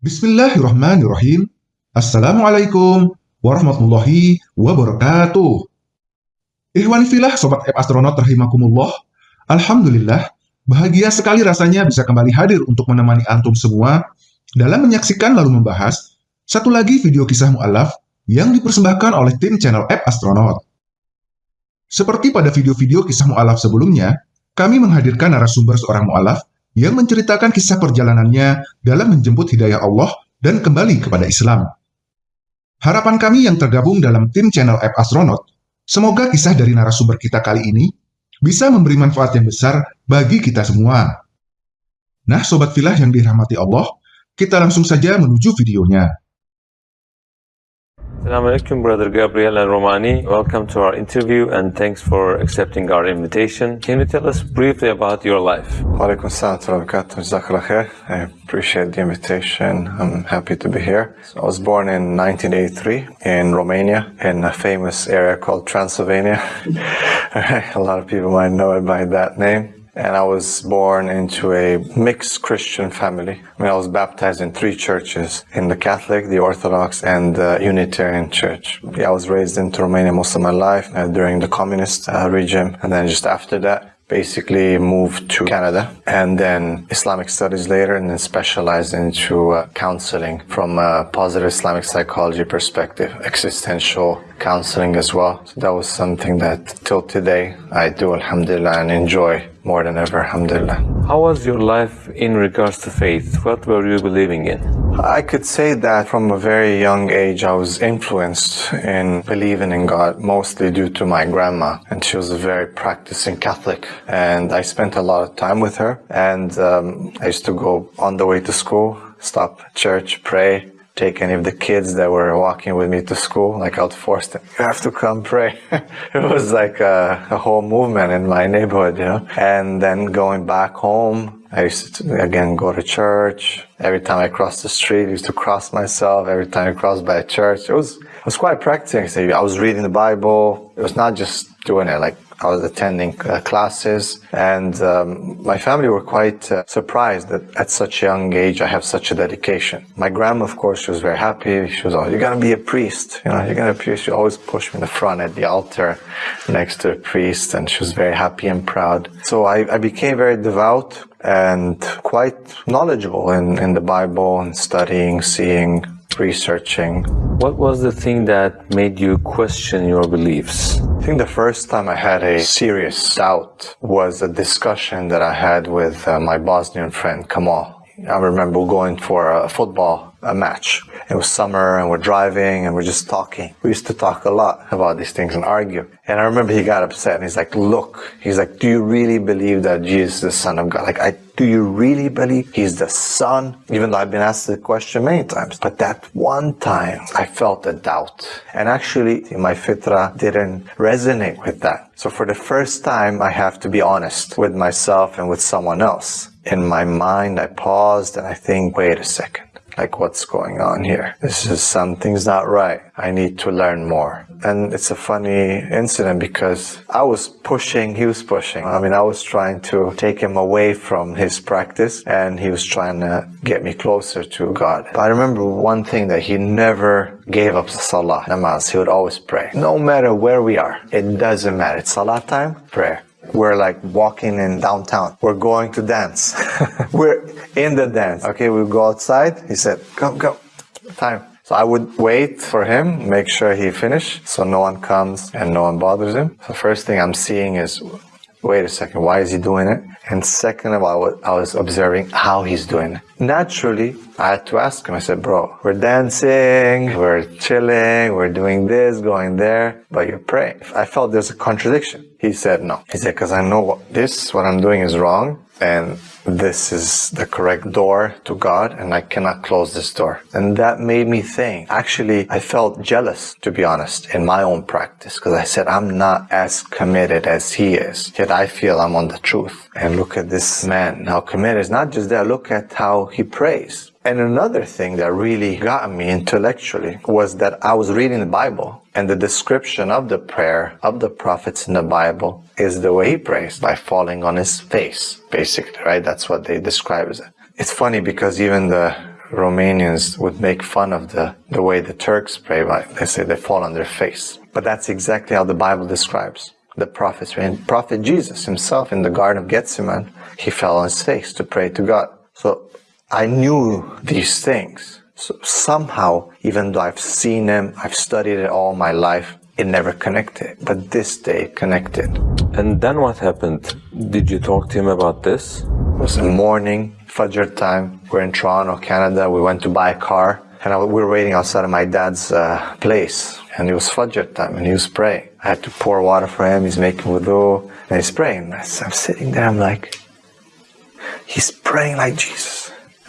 Bismillahirrahmanirrahim. Assalamualaikum warahmatullahi wabarakatuh. Ikhwan filah Sobat App Astronaut rahimakumullah. Alhamdulillah, bahagia sekali rasanya bisa kembali hadir untuk menemani antum semua dalam menyaksikan lalu membahas satu lagi video kisah mu'alaf yang dipersembahkan oleh tim channel App Astronaut. Seperti pada video-video kisah mu'alaf sebelumnya, kami menghadirkan narasumber seorang mu'alaf yang menceritakan kisah perjalanannya dalam menjemput hidayah Allah dan kembali kepada Islam. Harapan kami yang tergabung dalam tim channel App Astronaut, semoga kisah dari narasumber kita kali ini bisa memberi manfaat yang besar bagi kita semua. Nah, Sobat Filah yang dirahmati Allah, kita langsung saja menuju videonya. Assalamu alaikum, Brother Gabriel Al Romani. Welcome to our interview and thanks for accepting our invitation. Can you tell us briefly about your life? Walaikum assalam. I appreciate the invitation. I'm happy to be here. I was born in 1983 in Romania in a famous area called Transylvania. a lot of people might know it by that name and I was born into a mixed Christian family. I mean, I was baptized in three churches, in the Catholic, the Orthodox, and the Unitarian Church. Yeah, I was raised into Romania most of my life uh, during the communist uh, regime, and then just after that, basically moved to Canada and then Islamic studies later and then specialized into uh, counseling from a positive Islamic psychology perspective, existential counseling as well. So that was something that till today I do alhamdulillah and enjoy more than ever, alhamdulillah. How was your life in regards to faith? What were you believing in? I could say that from a very young age I was influenced in believing in God, mostly due to my grandma. And she was a very practicing Catholic. And I spent a lot of time with her. And um, I used to go on the way to school, stop church, pray, take any of the kids that were walking with me to school. Like I would force them, you have to come pray. it was like a, a, whole movement in my neighborhood, you know. And then going back home, I used to again go to church. Every time I crossed the street, I used to cross myself. Every time I crossed by a church, it was it was quite practicing. I was reading the Bible. It was not just doing it like I was attending uh, classes and um, my family were quite uh, surprised that at such a young age I have such a dedication. My grandma, of course, she was very happy. She was always, you're going to be a priest. You know, you're going to be a priest. She always pushed me in the front at the altar next to a priest and she was very happy and proud. So I, I became very devout and quite knowledgeable in, in the Bible and studying, seeing, researching. What was the thing that made you question your beliefs? I think the first time I had a serious doubt was a discussion that I had with uh, my Bosnian friend Kamal. I remember going for a football a match. It was summer and we're driving and we're just talking. We used to talk a lot about these things and argue. And I remember he got upset and he's like, look, he's like, do you really believe that Jesus is the son of God? Like, I, do you really believe he's the son? Even though I've been asked the question many times. But that one time I felt a doubt. And actually my fitra didn't resonate with that. So for the first time, I have to be honest with myself and with someone else. In my mind, I paused and I think, wait a second like what's going on here? This is something's not right. I need to learn more. And it's a funny incident because I was pushing, he was pushing. I mean, I was trying to take him away from his practice and he was trying to get me closer to God. But I remember one thing that he never gave up salah, namaz. He would always pray. No matter where we are, it doesn't matter. It's salah time, prayer. We're like walking in downtown. We're going to dance. We're in the dance. Okay, we go outside. He said, go, go. Time. So I would wait for him, make sure he finished so no one comes and no one bothers him. The first thing I'm seeing is, wait a second, why is he doing it? And second of all, I was observing how he's doing it. Naturally, I had to ask him, I said, bro, we're dancing, we're chilling, we're doing this, going there, but you're praying. I felt there's a contradiction. He said, no. He said, because I know what this, what I'm doing is wrong, and this is the correct door to God and I cannot close this door. And that made me think. Actually, I felt jealous, to be honest, in my own practice because I said, I'm not as committed as he is. Yet I feel I'm on the truth. And look at this man, how committed. It's not just that, look at how he prays. And another thing that really got me intellectually was that I was reading the Bible and the description of the prayer of the prophets in the Bible is the way he prays by falling on his face, basically, right? That's what they describe as it. It's funny because even the Romanians would make fun of the, the way the Turks pray. Like they say they fall on their face. But that's exactly how the Bible describes the prophets. And Prophet Jesus himself in the Garden of Gethsemane, he fell on his face to pray to God. So I knew these things. So somehow, even though I've seen them, I've studied it all my life, it never connected. But this day connected. And then what happened? Did you talk to him about this? It was in morning, Fajr time. We're in Toronto, Canada. We went to buy a car. And I, we were waiting outside of my dad's uh, place. And it was Fajr time and he was praying. I had to pour water for him. He's making wudu and he's praying. I'm sitting there. I'm like, he's praying like Jesus.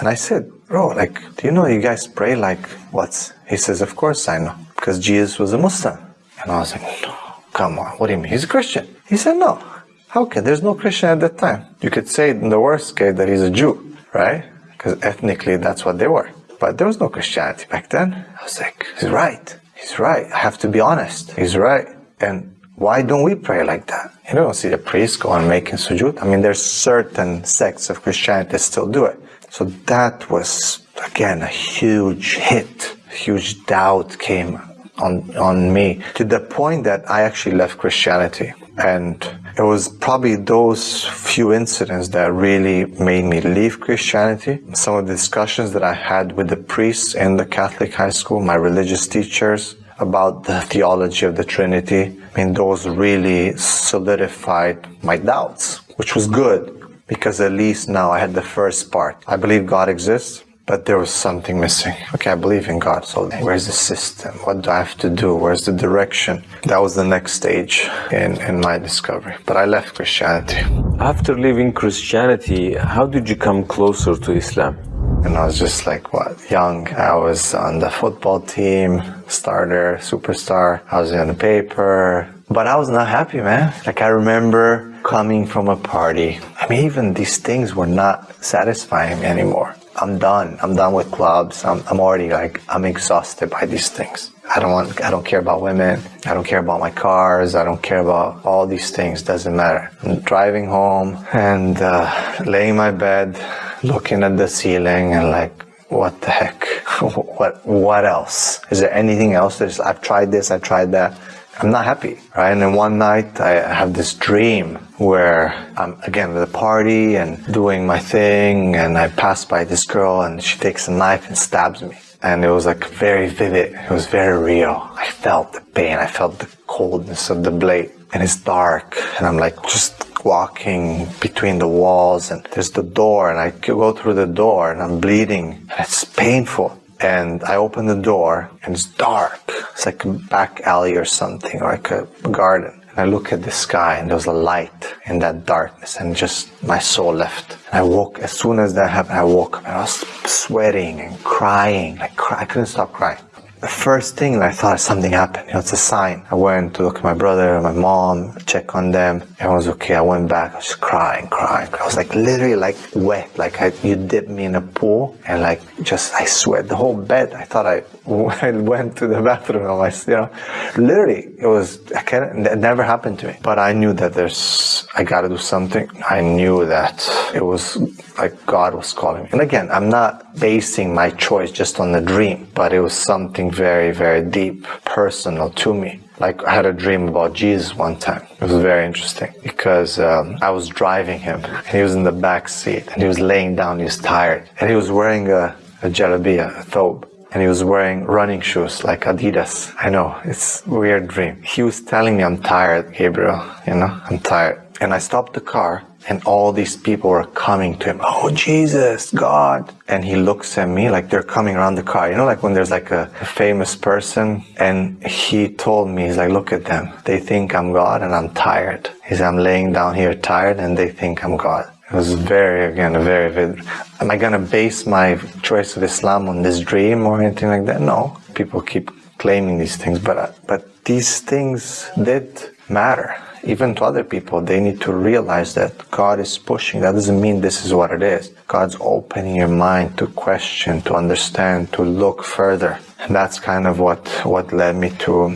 And I said, bro, like, do you know you guys pray like what? He says, of course I know. Because Jesus was a Muslim. And I was like, no, come on. What do you mean? He's a Christian. He said, no. How can? There's no Christian at that time. You could say in the worst case that he's a Jew, right? Because ethnically that's what they were. But there was no Christianity back then. I was like, he's right. He's right. I have to be honest. He's right. And why don't we pray like that? You don't see the priest go on making sujood. I mean, there's certain sects of Christianity that still do it. So that was, again, a huge hit. Huge doubt came on, on me to the point that I actually left Christianity. And it was probably those few incidents that really made me leave Christianity. Some of the discussions that I had with the priests in the Catholic high school, my religious teachers, about the theology of the Trinity, I mean, those really solidified my doubts, which was good because at least now I had the first part. I believe God exists but there was something missing. Okay, I believe in God, so where's the system? What do I have to do? Where's the direction? That was the next stage in, in my discovery. But I left Christianity. After leaving Christianity, how did you come closer to Islam? And I was just like, what, young. I was on the football team, starter, superstar. I was in the paper. But I was not happy, man. Like I remember coming from a party. I mean, even these things were not satisfying me anymore. I'm done. I'm done with clubs. I'm, I'm already like, I'm exhausted by these things. I don't want, I don't care about women. I don't care about my cars. I don't care about all these things. Doesn't matter. I'm driving home and uh, laying in my bed, looking at the ceiling and like, what the heck? what, what else? Is there anything else? There's, I've tried this. I've tried that. I'm not happy, right? And then one night I have this dream where I'm again at a party and doing my thing and I pass by this girl and she takes a knife and stabs me. And it was like very vivid. It was very real. I felt the pain. I felt the coldness of the blade and it's dark and I'm like just walking between the walls and there's the door and I go through the door and I'm bleeding and it's painful and I open the door and it's dark. It's like a back alley or something, or like a garden. And I look at the sky and there's a light in that darkness and just my soul left. And I woke, as soon as that happened, I woke up and I was sweating and crying. Like, I couldn't stop crying the first thing I thought something happened. You know, it's a sign. I went to look at my brother my mom, check on them. Everyone was okay. I went back. I was just crying, crying. I was like literally like wet. Like I, you dipped me in a pool and like just I sweat the whole bed. I thought I, I went to the bathroom. I you know, literally it was. I can't. It never happened to me. But I knew that there's. I got to do something. I knew that it was like God was calling me. And again, I'm not basing my choice just on the dream, but it was something very, very deep, personal to me. Like I had a dream about Jesus one time. It was very interesting because um, I was driving him and he was in the back seat and he was laying down. He was tired and he was wearing a, a jalabia, a thobe and he was wearing running shoes like Adidas. I know, it's weird dream. He was telling me I'm tired, Gabriel, you know, I'm tired. And I stopped the car and all these people were coming to him. Oh, Jesus, God. And he looks at me like they're coming around the car. You know, like when there's like a, a famous person and he told me, he's like, look at them. They think I'm God and I'm tired. He's, I'm laying down here tired and they think I'm God. It was very, again, very vivid. Am I going to base my choice of Islam on this dream or anything like that? No. People keep claiming these things, but, uh, but these things did matter even to other people, they need to realize that God is pushing. That doesn't mean this is what it is. God's opening your mind to question, to understand, to look further. And that's kind of what, what led me to,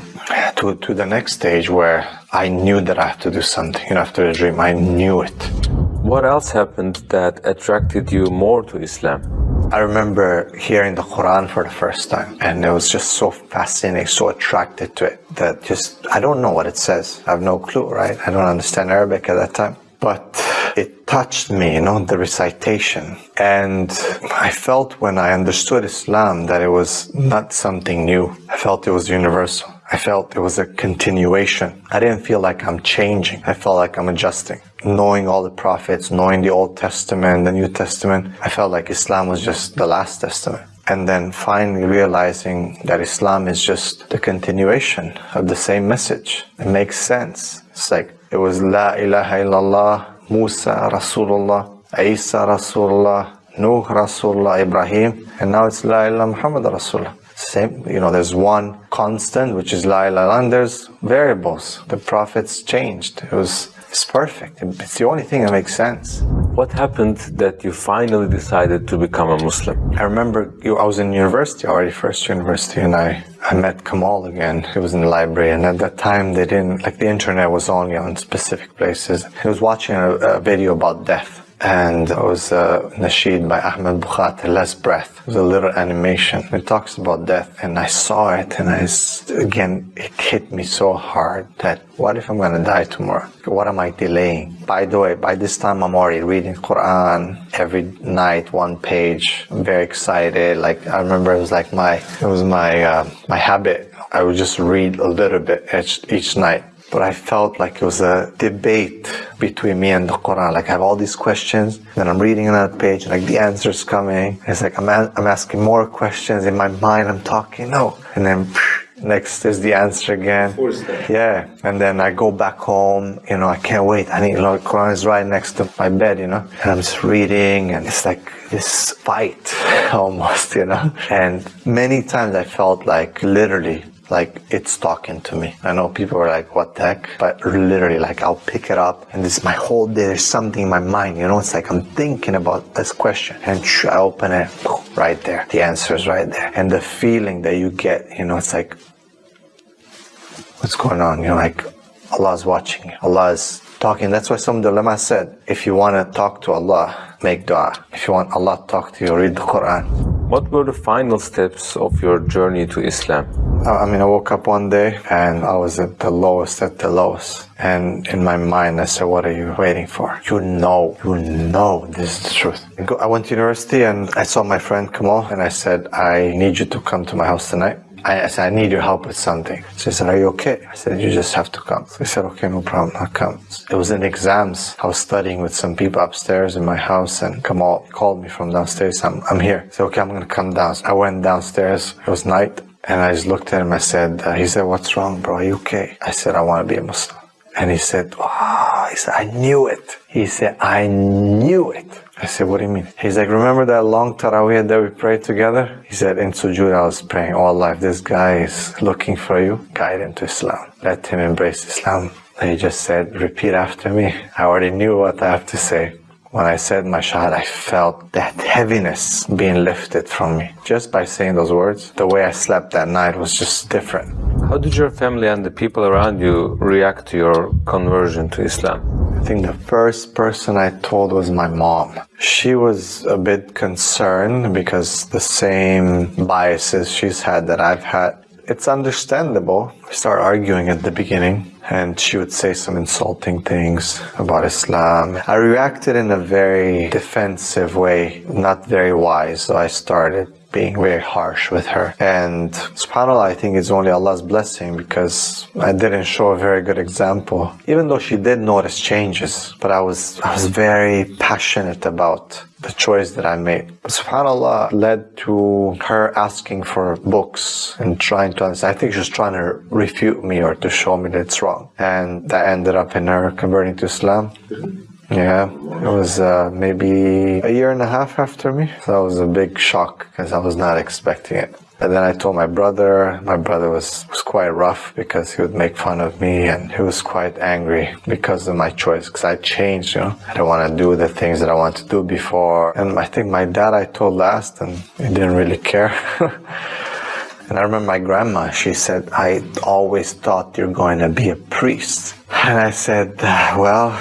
to, to the next stage where I knew that I have to do something. You know, after the dream, I knew it. What else happened that attracted you more to Islam? I remember hearing the Quran for the first time and it was just so fascinating, so attracted to it that just, I don't know what it says. I have no clue, right? I don't understand Arabic at that time. But it touched me, you know, the recitation. And I felt when I understood Islam that it was not something new. I felt it was universal. I felt it was a continuation. I didn't feel like I'm changing. I felt like I'm adjusting. Knowing all the prophets, knowing the Old Testament, the New Testament, I felt like Islam was just the last testament. And then finally realizing that Islam is just the continuation of the same message. It makes sense. It's like it was La ilaha illallah, Musa Rasulullah, Isa Rasulullah, Nuh Rasulullah, Ibrahim, and now it's La ilaha Muhammad Rasulullah. Same, you know, there's one constant, which is La ilaha and there's variables. The prophets changed. It was, it's perfect. It's the only thing that makes sense. What happened that you finally decided to become a Muslim? I remember you, I was in university already, first university, and I, I met Kamal again. He was in the library, and at that time they didn't, like the internet was only on specific places. He was watching a, a video about death and it was a nasheed by Ahmed Bukhatir, Last Breath. It was a little animation. It talks about death and I saw it and I, again, it hit me so hard that what if I'm gonna die tomorrow? What am I delaying? By the way, by this time I'm already reading Quran every night, one page. I'm very excited. Like I remember it was like my, it was my, uh, my habit. I would just read a little bit each, each night but I felt like it was a debate between me and the Quran. Like I have all these questions, then I'm reading another page, like the answer's coming. It's like I'm, I'm asking more questions in my mind. I'm talking, no, and then next is the answer again. Yeah, and then I go back home. You know, I can't wait. I need. Know, Quran is right next to my bed. You know, and I'm just reading, and it's like this fight almost. You know, and many times I felt like literally like it's talking to me. I know people are like, what the heck? But literally, like I'll pick it up and this my whole day, there's something in my mind, you know, it's like I'm thinking about this question and I open it right there. The answer is right there. And the feeling that you get, you know, it's like, what's going on? You know, like Allah's watching you. Allah is talking. That's why some ulama said, if you want to talk to Allah, make dua. If you want Allah to talk to you, read the Quran. What were the final steps of your journey to Islam? I mean, I woke up one day and I was at the lowest, at the lowest. And in my mind, I said, what are you waiting for? You know, you know this is the truth. I went to university and I saw my friend Kamal and I said, I need you to come to my house tonight. I, said, I need your help with something. So he said, are you okay? I said, you just have to come. He said, okay, no problem, I'll come. It was in exams. I was studying with some people upstairs in my house and Kamal called me from downstairs. I'm, I'm here. I said, okay, I'm going to come down. I went downstairs. It was night. And I just looked at him. I said, uh, he said, what's wrong, bro? Are you okay? I said, I want to be a Muslim. And he said, oh, he said, I knew it. He said, I knew it. I said, what do you mean? He's like, remember that long tarawih that we prayed together? He said, in sujood I was praying oh all life. This guy is looking for you. Guide him to Islam. Let him embrace Islam. He just said, repeat after me. I already knew what I have to say. When I said my shahad, I felt that heaviness being lifted from me. Just by saying those words, the way I slept that night was just different. How did your family and the people around you react to your conversion to Islam? I think the first person I told was my mom. She was a bit concerned because the same biases she's had that I've had. It's understandable. We start arguing at the beginning and she would say some insulting things about Islam. I reacted in a very defensive way, not very wise, so I started being very harsh with her. And subhanAllah, I think it's only Allah's blessing because I didn't show a very good example. Even though she did notice changes, but I was, I was very passionate about the choice that I made. SubhanAllah led to her asking for books and trying to understand. I think she was trying to refute me or to show me that it's wrong. And that ended up in her converting to Islam. Yeah, it was uh, maybe a year and a half after me. So that was a big shock because I was not expecting it. And then I told my brother. My brother was, was quite rough because he would make fun of me and he was quite angry because of my choice because I changed, you know. I don't want to do the things that I wanted to do before. And I think my dad I told last and he didn't really care. and I remember my grandma, she said, I always thought you're going to be a priest. And I said, well,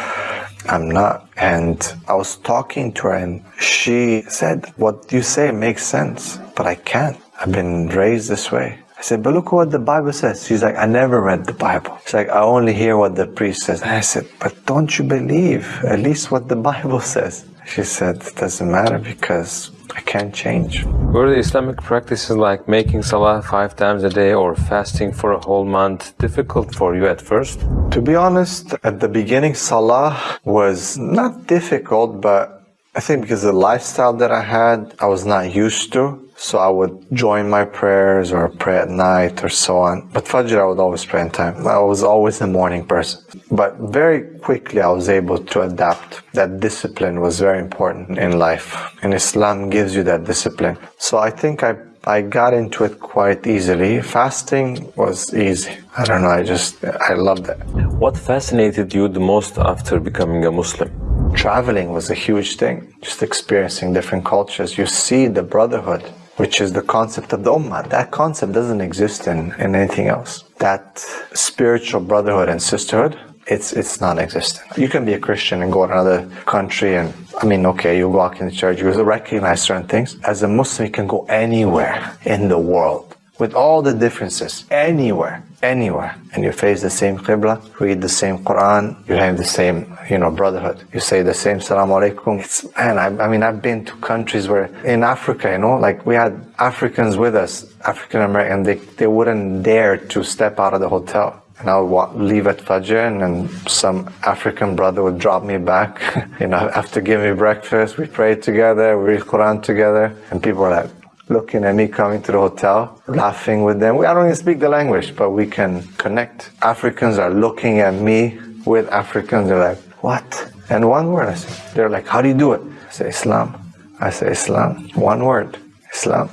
I'm not. And I was talking to her and she said, what you say makes sense, but I can't. I've been raised this way. I said, but look what the Bible says. She's like, I never read the Bible. She's like, I only hear what the priest says. And I said, but don't you believe at least what the Bible says? She said, it doesn't matter because I can't change. Were the Islamic practices like making salah five times a day or fasting for a whole month difficult for you at first? To be honest, at the beginning, salah was not difficult, but I think because the lifestyle that I had, I was not used to. So I would join my prayers or pray at night or so on. But Fajr, I would always pray in time. I was always a morning person. But very quickly, I was able to adapt. That discipline was very important in life. And Islam gives you that discipline. So I think I I got into it quite easily. Fasting was easy. I don't know, I just, I loved it. What fascinated you the most after becoming a Muslim? Traveling was a huge thing. Just experiencing different cultures. You see the brotherhood which is the concept of the ummah. That concept doesn't exist in, in anything else. That spiritual brotherhood and sisterhood, it's it's non-existent. You can be a Christian and go to another country and I mean, okay, you walk in the church, you recognize certain things. As a Muslim, you can go anywhere in the world with all the differences, anywhere, anywhere, and you face the same Qibla, read the same Quran, you have the same, you know, brotherhood. You say the same Salam Alaikum. It's, man, I, I mean, I've been to countries where, in Africa, you know, like we had Africans with us, African American, they, they wouldn't dare to step out of the hotel. And I would leave at Fajr and then some African brother would drop me back, you know, after giving me breakfast, we prayed together, we read Quran together, and people were like, looking at me coming to the hotel, laughing with them. I don't even speak the language, but we can connect. Africans are looking at me with Africans. They're like, what? And one word. I say, they're like, how do you do it? I say, Islam. I say, Islam. One word. Islam.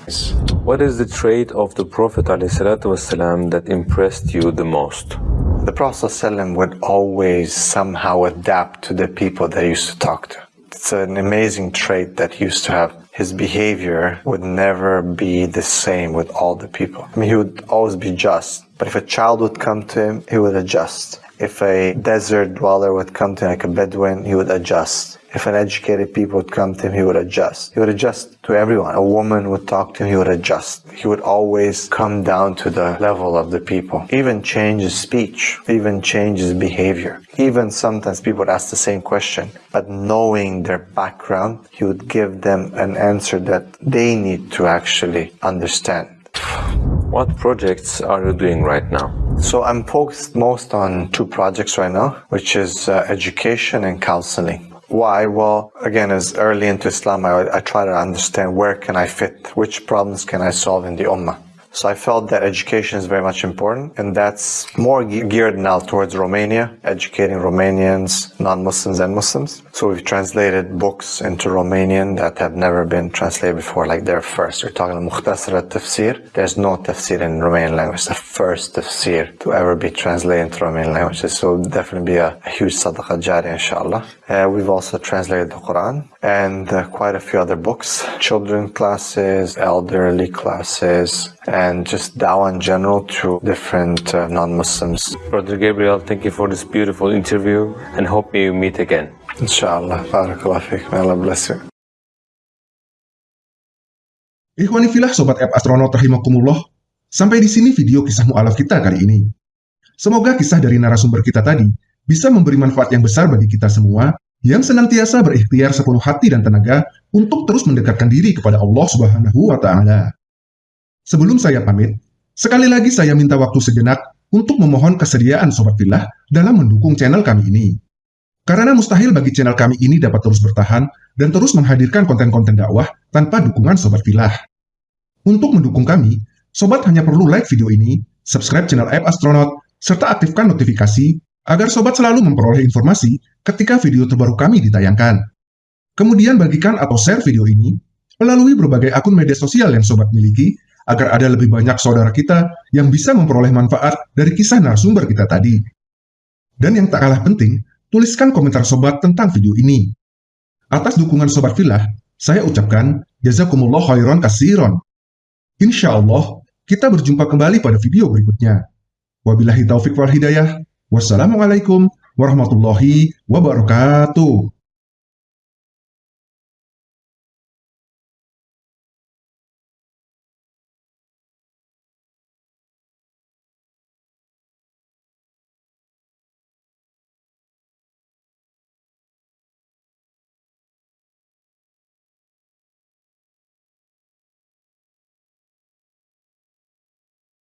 What is the trait of the Prophet ﷺ that impressed you the most? The Prophet ﷺ would always somehow adapt to the people that he used to talk to. It's an amazing trait that he used to have his behavior would never be the same with all the people. I mean, he would always be just. But if a child would come to him, he would adjust. If a desert dweller would come to him, like a Bedouin, he would adjust. If an educated people would come to him, he would adjust. He would adjust to everyone. A woman would talk to him, he would adjust. He would always come down to the level of the people. Even change his speech, even change his behavior. Even sometimes people would ask the same question, but knowing their background, he would give them an answer that they need to actually understand. What projects are you doing right now? So I'm focused most on two projects right now, which is uh, education and counseling. Why? Well, again, as early into Islam, I, I try to understand where can I fit, which problems can I solve in the Ummah. So I felt that education is very much important, and that's more geared now towards Romania, educating Romanians, non-Muslims and Muslims. So we've translated books into Romanian that have never been translated before, like their first. We're talking about tafsir There's no tafsir in Romanian language. The first tafsir to ever be translated into Romanian language. So definitely be a, a huge sadaqah jari, inshallah. Uh, we've also translated the Quran and uh, quite a few other books, children classes, elderly classes, and just dawah in general to different uh, non-Muslims. Brother Gabriel, thank you for this beautiful interview and hope we meet again. Inshallah. Barakallah fiqh. May Allah bless you. Ikhwani filah Sobat App Astronaut rahimakumullah, sampai di sini video kisah mu'alaf kita kali ini. Semoga kisah dari narasumber kita tadi bisa memberi manfaat yang besar bagi kita semua yang senantiasa berikhtiar sepenuh hati dan tenaga untuk terus mendekatkan diri kepada Allah Subhanahu wa taala. Sebelum saya pamit, sekali lagi saya minta waktu sejenak untuk memohon kesediaan Sobat Filah dalam mendukung channel kami ini. Karena mustahil bagi channel kami ini dapat terus bertahan dan terus menghadirkan konten-konten dakwah tanpa dukungan Sobat Filah. Untuk mendukung kami, Sobat hanya perlu like video ini, subscribe channel App Astronaut, serta aktifkan notifikasi agar sobat selalu memperoleh informasi ketika video terbaru kami ditayangkan. Kemudian bagikan atau share video ini melalui berbagai akun media sosial yang sobat miliki agar ada lebih banyak saudara kita yang bisa memperoleh manfaat dari kisah narasumber kita tadi. Dan yang tak kalah penting, tuliskan komentar sobat tentang video ini. Atas dukungan sobat filah, saya ucapkan jazakumullah khairan kasiron. Insya Allah, kita berjumpa kembali pada video berikutnya. Wabillahi taufik wal hidayah. Wassalamualaikum warahmatullahi wabarakatuh.